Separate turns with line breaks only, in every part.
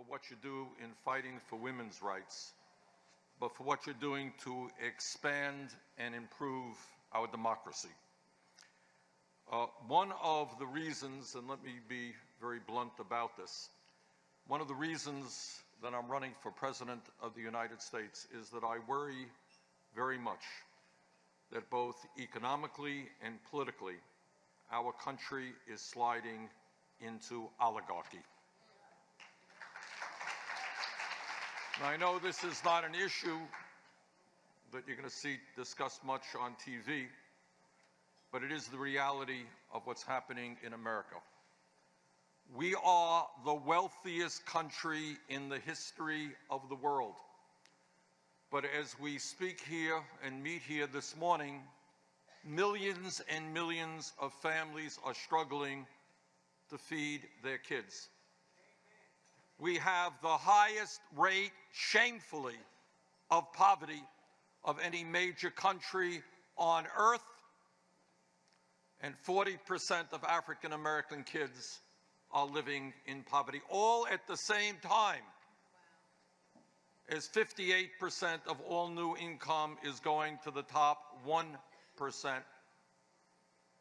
for what you do in fighting for women's rights, but for what you're doing to expand and improve our democracy. Uh, one of the reasons, and let me be very blunt about this, one of the reasons that I'm running for President of the United States is that I worry very much that both economically and politically, our country is sliding into oligarchy. I know this is not an issue that you're going to see discussed much on TV, but it is the reality of what's happening in America. We are the wealthiest country in the history of the world. But as we speak here and meet here this morning, millions and millions of families are struggling to feed their kids. We have the highest rate, shamefully, of poverty of any major country on earth, and 40% of African American kids are living in poverty, all at the same time as 58% of all new income is going to the top 1%,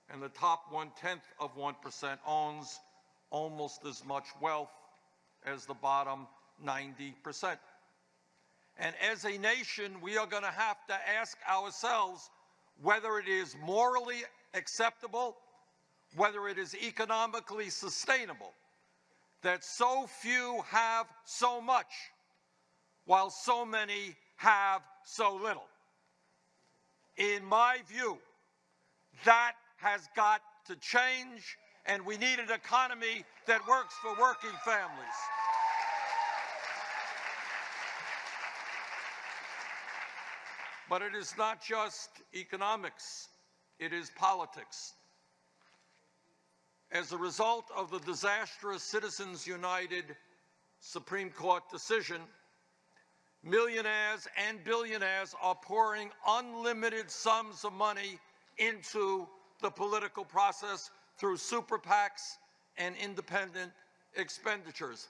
and the top one-tenth of 1% owns almost as much wealth as the bottom 90%. And as a nation, we are going to have to ask ourselves whether it is morally acceptable, whether it is economically sustainable, that so few have so much while so many have so little. In my view, that has got to change, and we need an economy that works for working families. But it is not just economics, it is politics. As a result of the disastrous Citizens United Supreme Court decision, millionaires and billionaires are pouring unlimited sums of money into the political process through super PACs and independent expenditures.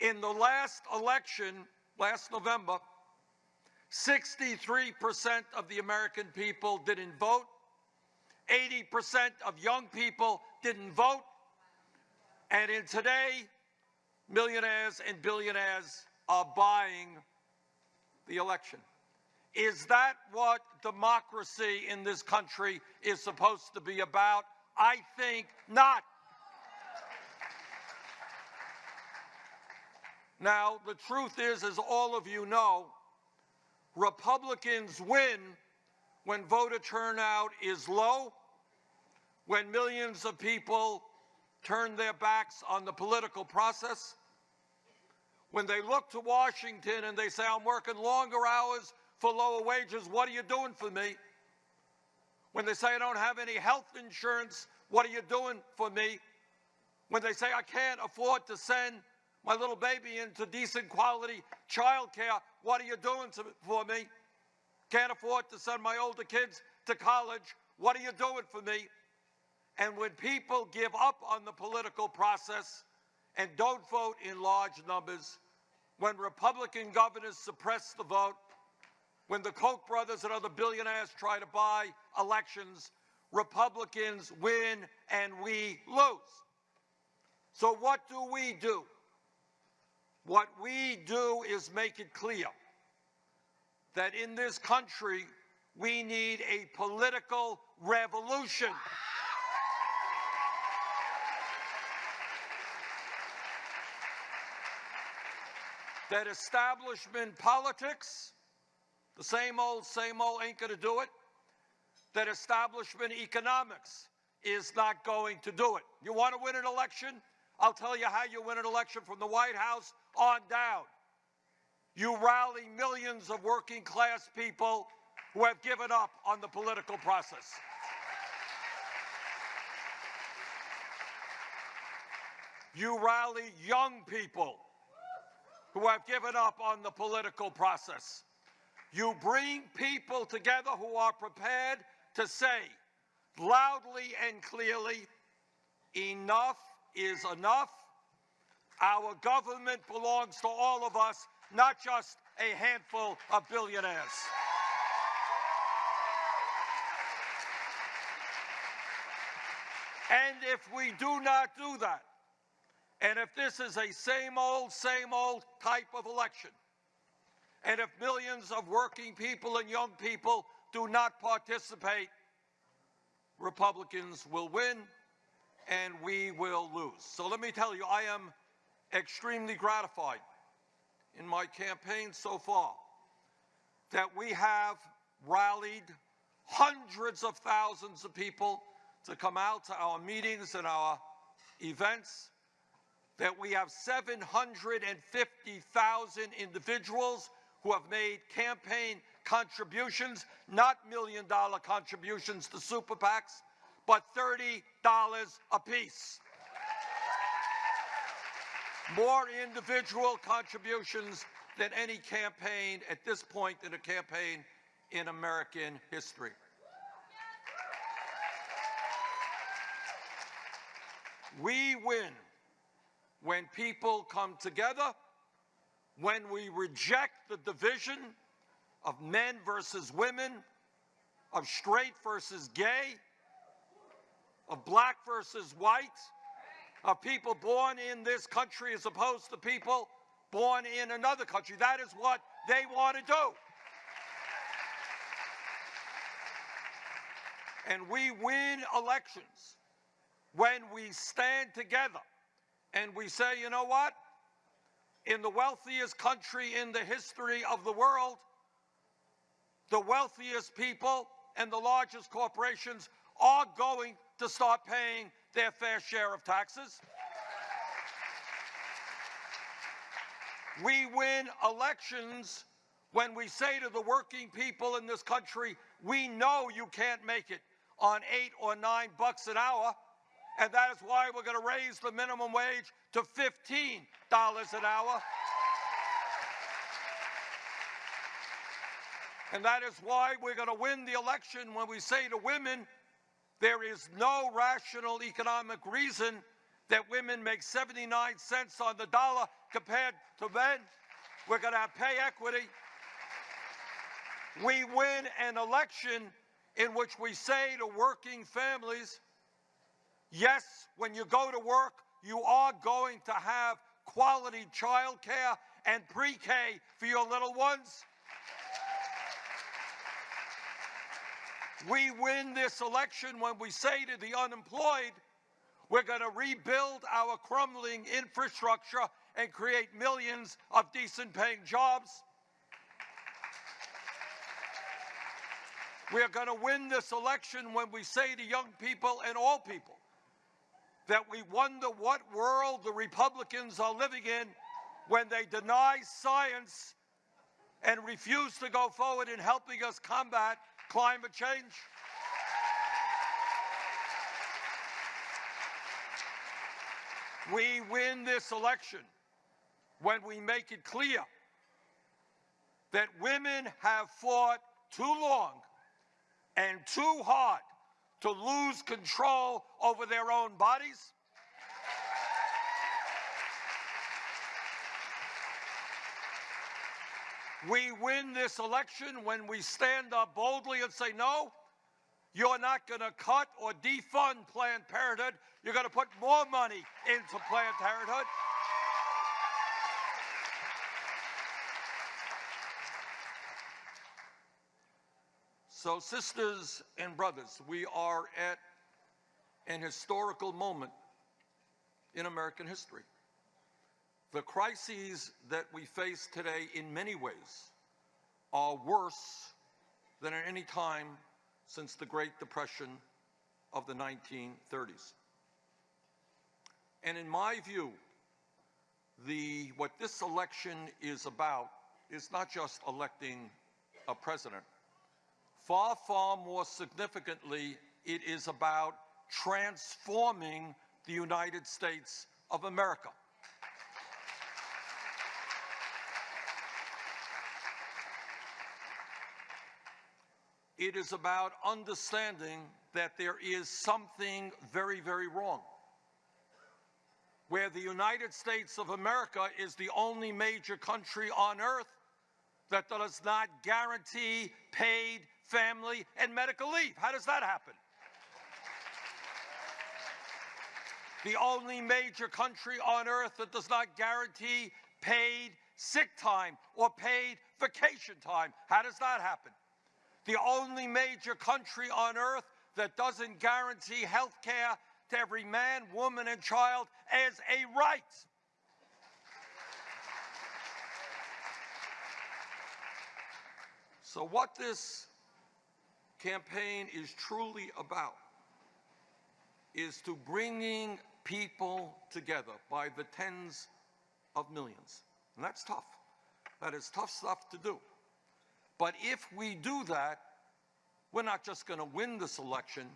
In the last election, last November, 63% of the American people didn't vote. 80% of young people didn't vote. And in today, millionaires and billionaires are buying the election. Is that what democracy in this country is supposed to be about? I think not. Now, the truth is, as all of you know, Republicans win when voter turnout is low, when millions of people turn their backs on the political process, when they look to Washington and they say, I'm working longer hours for lower wages, what are you doing for me? When they say, I don't have any health insurance, what are you doing for me? When they say, I can't afford to send my little baby into decent quality childcare, what are you doing to, for me? Can't afford to send my older kids to college, what are you doing for me? And when people give up on the political process and don't vote in large numbers, when Republican governors suppress the vote, when the Koch brothers and other billionaires try to buy elections, Republicans win and we lose. So what do we do? What we do is make it clear that in this country, we need a political revolution. that establishment politics, the same old, same old ain't going to do it. That establishment economics is not going to do it. You want to win an election? I'll tell you how you win an election from the White House on down. You rally millions of working class people who have given up on the political process. You rally young people who have given up on the political process. You bring people together who are prepared to say loudly and clearly, enough is enough. Our government belongs to all of us, not just a handful of billionaires. And if we do not do that, and if this is a same old, same old type of election, and if millions of working people and young people do not participate, Republicans will win and we will lose. So let me tell you, I am extremely gratified in my campaign so far that we have rallied hundreds of thousands of people to come out to our meetings and our events, that we have 750,000 individuals who have made campaign contributions, not million dollar contributions to super PACs, but $30 apiece. More individual contributions than any campaign at this point in a campaign in American history. We win when people come together, when we reject the division of men versus women, of straight versus gay, of black versus white, of people born in this country as opposed to people born in another country. That is what they want to do. And we win elections when we stand together and we say, you know what? In the wealthiest country in the history of the world, the wealthiest people and the largest corporations are going to start paying their fair share of taxes. We win elections when we say to the working people in this country, we know you can't make it on eight or nine bucks an hour, and that is why we're going to raise the minimum wage to $15 an hour. And that is why we're going to win the election when we say to women, there is no rational economic reason that women make 79 cents on the dollar compared to men. We're going to have pay equity. We win an election in which we say to working families, yes, when you go to work, you are going to have quality childcare and pre-K for your little ones. We win this election when we say to the unemployed, we're going to rebuild our crumbling infrastructure and create millions of decent paying jobs. We are going to win this election when we say to young people and all people that we wonder what world the Republicans are living in when they deny science and refuse to go forward in helping us combat climate change? We win this election when we make it clear that women have fought too long and too hard to lose control over their own bodies. We win this election when we stand up boldly and say, no, you're not going to cut or defund Planned Parenthood. You're going to put more money into Planned Parenthood. So, sisters and brothers, we are at an historical moment in American history. The crises that we face today, in many ways, are worse than at any time since the Great Depression of the 1930s. And in my view, the, what this election is about is not just electing a president. Far, far more significantly, it is about transforming the United States of America. It is about understanding that there is something very, very wrong where the United States of America is the only major country on earth that does not guarantee paid family and medical leave. How does that happen? The only major country on earth that does not guarantee paid sick time or paid vacation time. How does that happen? The only major country on earth that doesn't guarantee health care to every man, woman, and child as a right. So, what this campaign is truly about is to bringing people together by the tens of millions. And that's tough. That is tough stuff to do. But if we do that, we're not just going to win this election,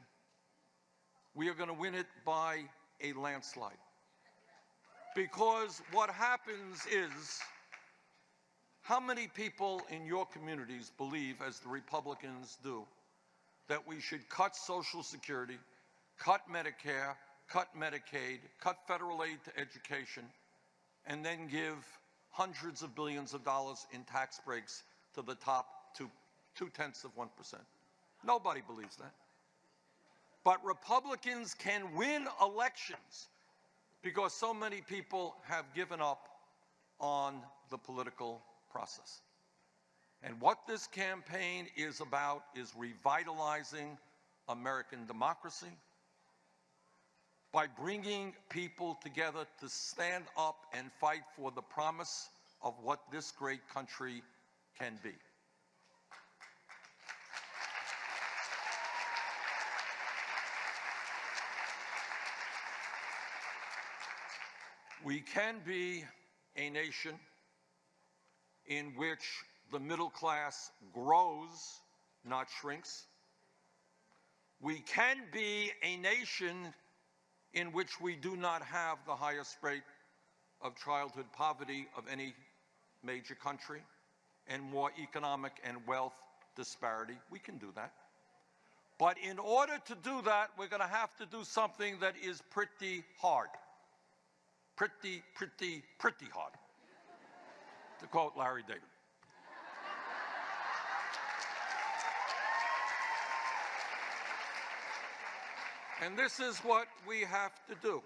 we are going to win it by a landslide. Because what happens is, how many people in your communities believe, as the Republicans do, that we should cut Social Security, cut Medicare, cut Medicaid, cut federal aid to education, and then give hundreds of billions of dollars in tax breaks to the top two, two tenths of 1%. Nobody believes that. But Republicans can win elections because so many people have given up on the political process. And what this campaign is about is revitalizing American democracy by bringing people together to stand up and fight for the promise of what this great country can be. We can be a nation in which the middle class grows, not shrinks. We can be a nation in which we do not have the highest rate of childhood poverty of any major country and more economic and wealth disparity. We can do that. But in order to do that, we're going to have to do something that is pretty hard pretty, pretty, pretty hard, to quote Larry David. And this is what we have to do.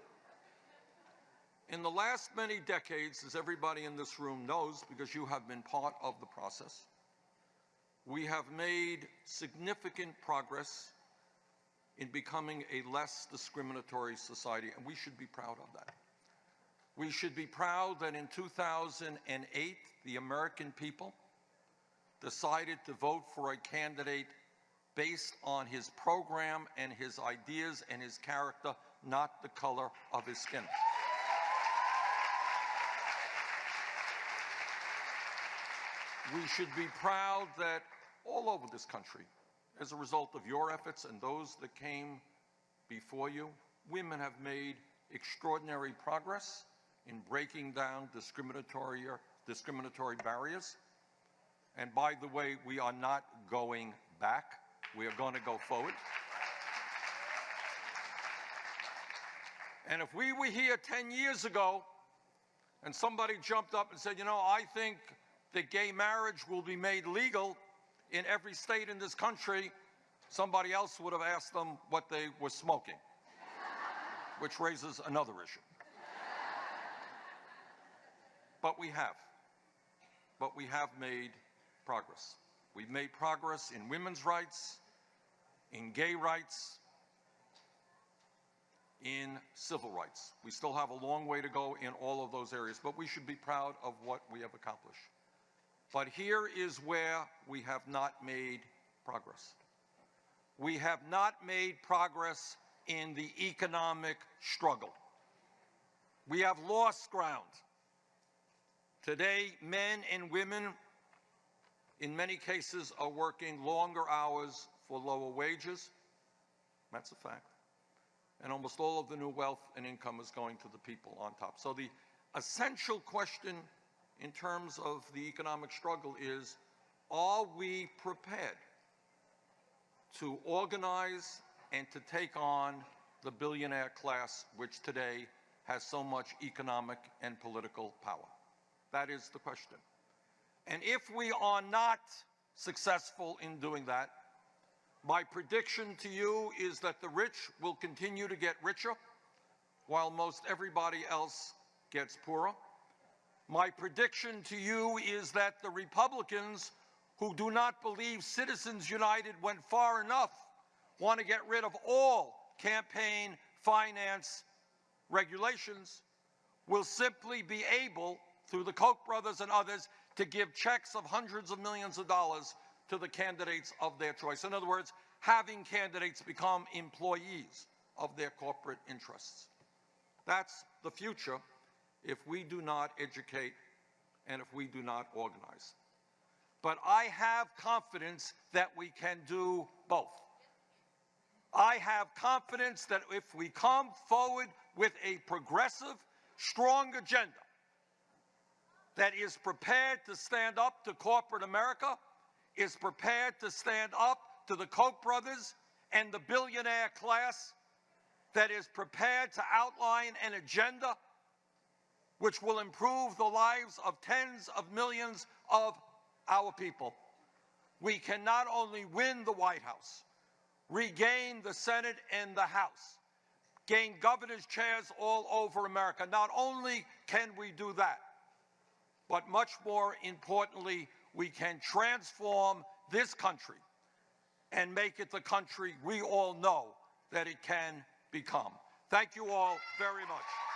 In the last many decades, as everybody in this room knows, because you have been part of the process, we have made significant progress in becoming a less discriminatory society, and we should be proud of that. We should be proud that in 2008, the American people decided to vote for a candidate based on his program and his ideas and his character, not the color of his skin. We should be proud that all over this country, as a result of your efforts and those that came before you, women have made extraordinary progress in breaking down discriminatory, discriminatory barriers. And by the way, we are not going back. We are going to go forward. And if we were here 10 years ago and somebody jumped up and said, you know, I think that gay marriage will be made legal in every state in this country, somebody else would have asked them what they were smoking, which raises another issue. But we have. But we have made progress. We've made progress in women's rights, in gay rights, in civil rights. We still have a long way to go in all of those areas, but we should be proud of what we have accomplished. But here is where we have not made progress. We have not made progress in the economic struggle. We have lost ground. Today, men and women, in many cases, are working longer hours for lower wages. That's a fact. And almost all of the new wealth and income is going to the people on top. So the essential question in terms of the economic struggle is, are we prepared to organize and to take on the billionaire class, which today has so much economic and political power? That is the question. And if we are not successful in doing that, my prediction to you is that the rich will continue to get richer while most everybody else gets poorer. My prediction to you is that the Republicans who do not believe Citizens United went far enough want to get rid of all campaign finance regulations will simply be able, through the Koch brothers and others, to give checks of hundreds of millions of dollars to the candidates of their choice. In other words, having candidates become employees of their corporate interests. That's the future if we do not educate and if we do not organize. But I have confidence that we can do both. I have confidence that if we come forward with a progressive, strong agenda that is prepared to stand up to corporate America, is prepared to stand up to the Koch brothers and the billionaire class, that is prepared to outline an agenda which will improve the lives of tens of millions of our people. We can not only win the White House, regain the Senate and the House, gain governor's chairs all over America. Not only can we do that, but much more importantly, we can transform this country and make it the country we all know that it can become. Thank you all very much.